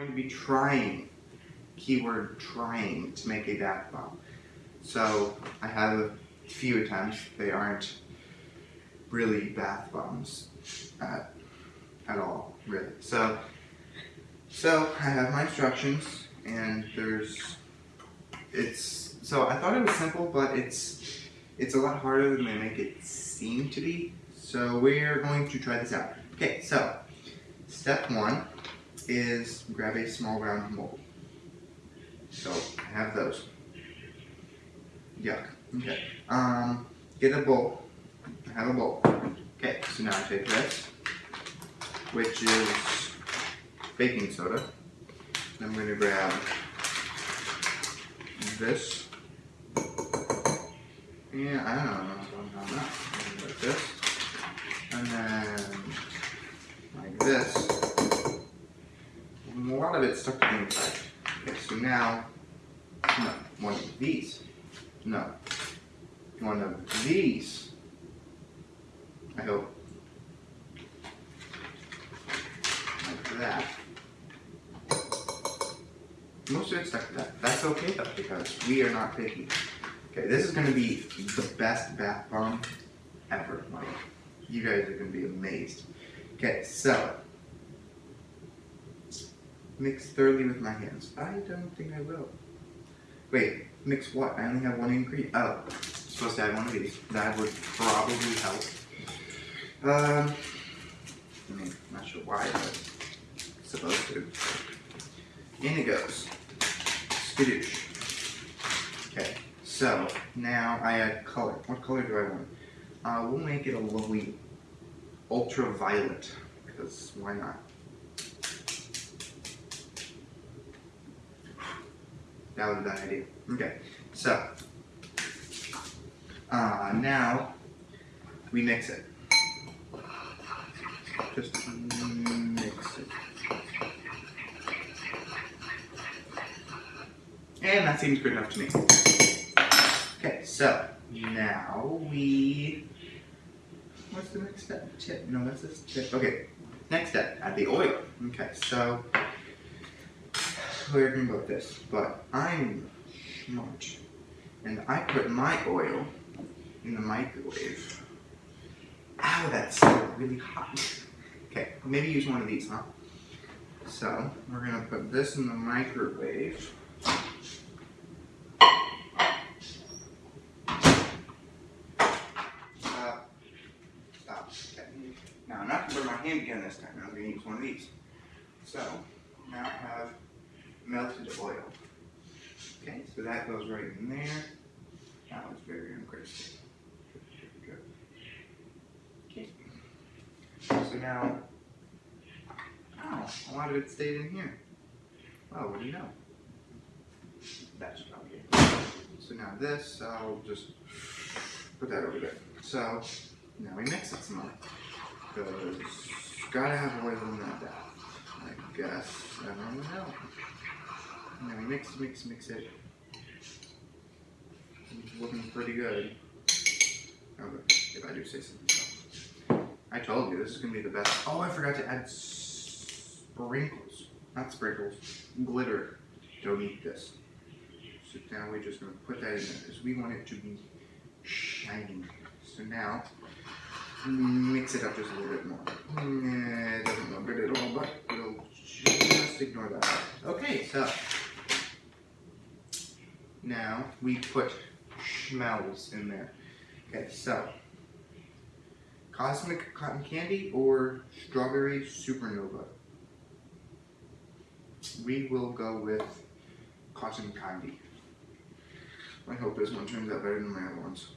going to be trying, keyword trying, to make a bath bomb. So I have a few attempts. They aren't really bath bombs at, at all, really. So, so I have my instructions, and there's, it's, so I thought it was simple, but it's, it's a lot harder than they make it seem to be. So we're going to try this out. Okay, so step one is grab a small round mold. So I have those. Yuck. Okay. Um, get a bowl. I have a bowl. Okay, so now I take this, which is baking soda. I'm going to grab this. Yeah, I don't know. Like this. And then like this. Lot of it stuck to the inside. Okay, so now, no, one of these. No. One of these. I hope. Like that. Most of it stuck to that. That's okay though, because we are not picky. Okay, this is gonna be the best bath bomb ever. Like, you guys are gonna be amazed. Okay, so mix thoroughly with my hands. I don't think I will. Wait, mix what? I only have one ingredient. Oh, I'm supposed to add one of these. That would probably help. Um, I mean, not sure why, but supposed to. In it goes. Skadoosh. Okay, so now I add color. What color do I want? Uh, we'll make it a lovely ultraviolet, because why not? That was a bad idea. Okay, so uh, now we mix it. Just mix it. And that seems good enough to me. Okay, so now we. What's the next step? Tip? No, that's this tip. Okay, next step, add the oil. Okay, so we're about this, but I'm smart. And I put my oil in the microwave. Ow, that's really hot. Okay, maybe use one of these, huh? So, we're gonna put this in the microwave. Stop. Stop. Okay. Now, I'm not gonna put my hand again this time. I'm gonna use one of these. So, melted oil. Okay, so that goes right in there. That was very ungraceful. Okay. So now, oh, a lot of it stayed in here. Oh, what do you know? That's probably it. So now this, I'll just put that over there. So now we mix it some more. Because gotta have oil in that. I guess. I don't know. And then we mix, mix, mix it. It's looking pretty good. Oh, if I do say something. I told you, this is going to be the best. Oh, I forgot to add sprinkles. Not sprinkles. Glitter. Don't eat this. So now we're just going to put that in there because we want it to be shiny. So now, mix it up just a little bit more. Mm, it doesn't look good at all, but we'll just ignore that. Okay, so now we put schmells in there. Okay, so cosmic cotton candy or strawberry supernova. We will go with cotton candy. I hope this one turns out better than my other ones.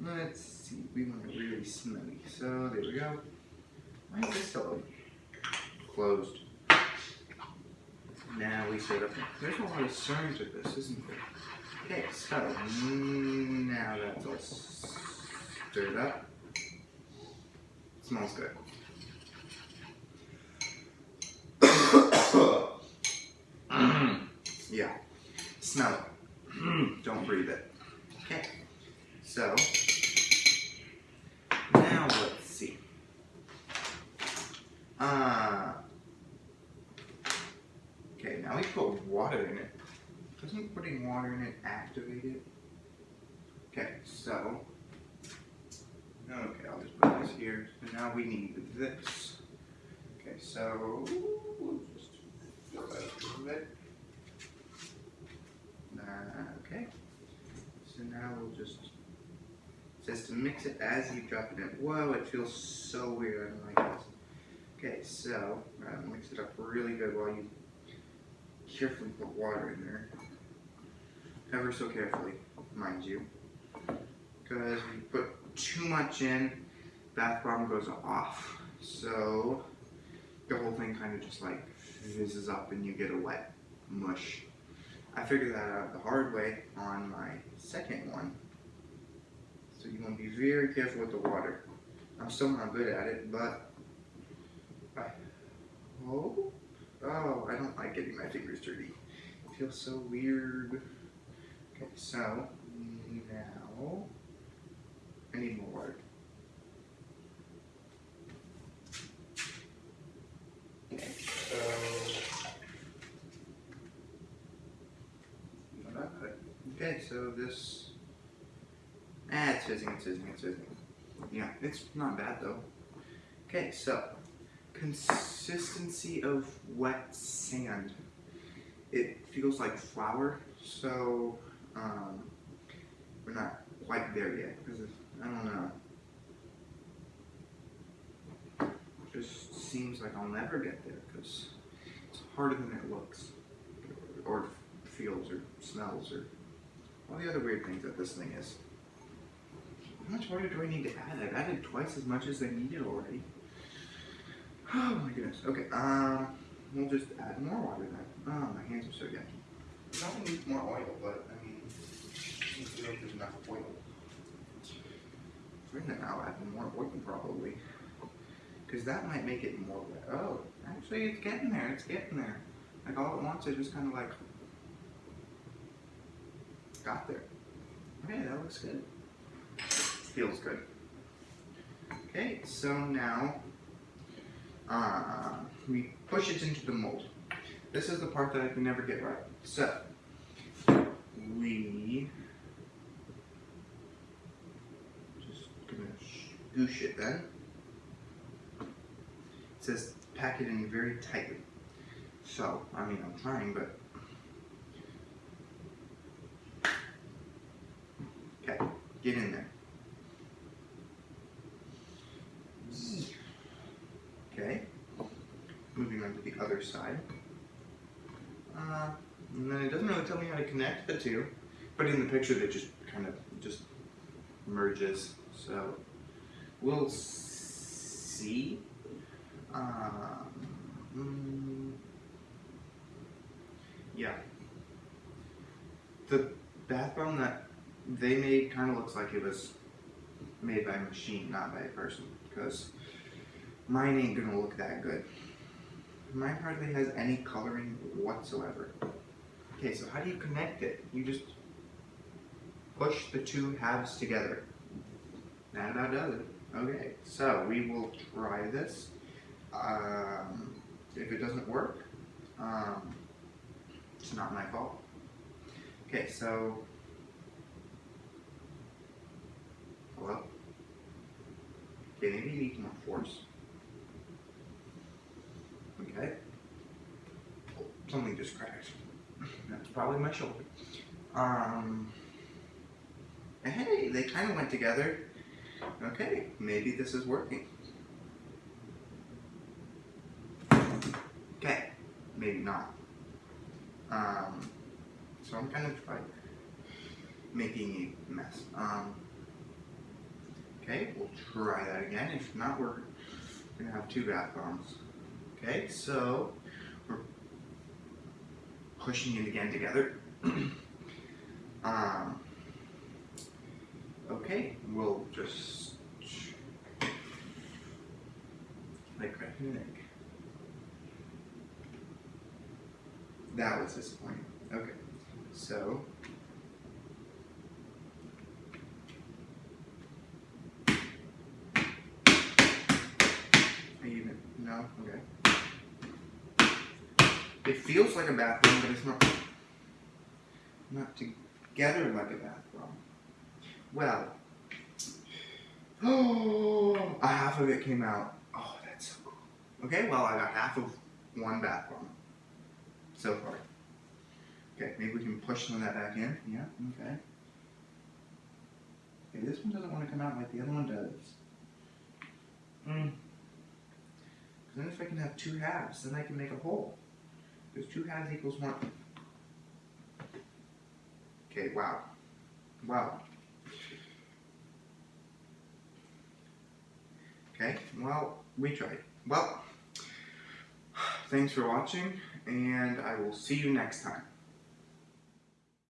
Let's see, we want it really smelly. So there we go. Why is this still? Closed. Now we set up. There's a lot of sermons with this, isn't there? Okay, so mm, now that's all stirred up. smells good. yeah, smell it. Don't breathe it. Okay, so now let's see. Uh, now we put water in it. Doesn't putting water in it activate it? Okay, so. Okay, I'll just put this here. So now we need this. Okay, so we'll just a little bit. Uh, okay. So now we'll just it says to mix it as you drop it in. Whoa, it feels so weird. I don't like this. Okay, so uh, mix it up really good while you carefully put water in there. Ever so carefully, mind you. Because if you put too much in, bath bomb goes off. So the whole thing kind of just like fizzes up and you get a wet mush. I figured that out the hard way on my second one. So you want to be very careful with the water. I'm still not good at it, but I hope. Oh, I don't like getting my fingers dirty. It feels so weird. Okay, so now I need more. Okay, so Okay, so this. Ah, it's fizzing, it's fizzing, it's fizzing. Yeah, it's not bad though. Okay, so consistency of wet sand. It feels like flour, so um, we're not quite there yet because I don't know. Just seems like I'll never get there because it's harder than it looks, or feels, or smells, or all the other weird things that this thing is. How much water do I need to add? I've added twice as much as I needed already. Oh my goodness. Okay, um, we'll just add more water then. Oh, my hands are so yucky. Probably need more oil, but I mean, I don't know if there's enough oil. We're gonna now add more oil probably. Because that might make it more wet. Oh, actually it's getting there, it's getting there. Like all at once it just kind of like got there. Okay, that looks good. Feels good. Okay, so now uh, we push it into the mold. This is the part that I can never get right. So, we just gonna goosh it then. It says pack it in very tightly. So, I mean, I'm trying, but okay, get in there. Okay, moving on to the other side. Uh, and then it doesn't really tell me how to connect the two, but in the picture they just kind of just merges. So we'll see. Um, mm, yeah. The bath bomb that they made kind of looks like it was made by a machine, not by a person, because mine ain't gonna look that good. Mine hardly has any coloring whatsoever. Okay, so how do you connect it? You just push the two halves together. Now That does it. Okay, so we will try this. Um, if it doesn't work, um, it's not my fault. Okay, so hello. Okay, maybe you need more force. Okay. Oh, Something just cracked. That's probably my shoulder. Um. Hey, they kind of went together. Okay, maybe this is working. Okay, maybe not. Um, so I'm kind of like making a mess. Um, okay, we'll try that again. If not, we're gonna have two bath bombs. Okay, so we're pushing it again together. um, okay, we'll just like egg. That was disappointing. Okay, so even? No? Okay. It feels like a bathroom, but it's not not together like a bathroom. Well, oh, a half of it came out. Oh, that's so cool. Okay, well, I got half of one bathroom so far. Okay, maybe we can push some of that back in. Yeah, okay. Okay, this one doesn't want to come out like the other one does. Hmm. Then if I can have two halves, then I can make a whole. Because two halves equals one. Okay, wow. Wow. Okay, well, we tried. Well, thanks for watching, and I will see you next time.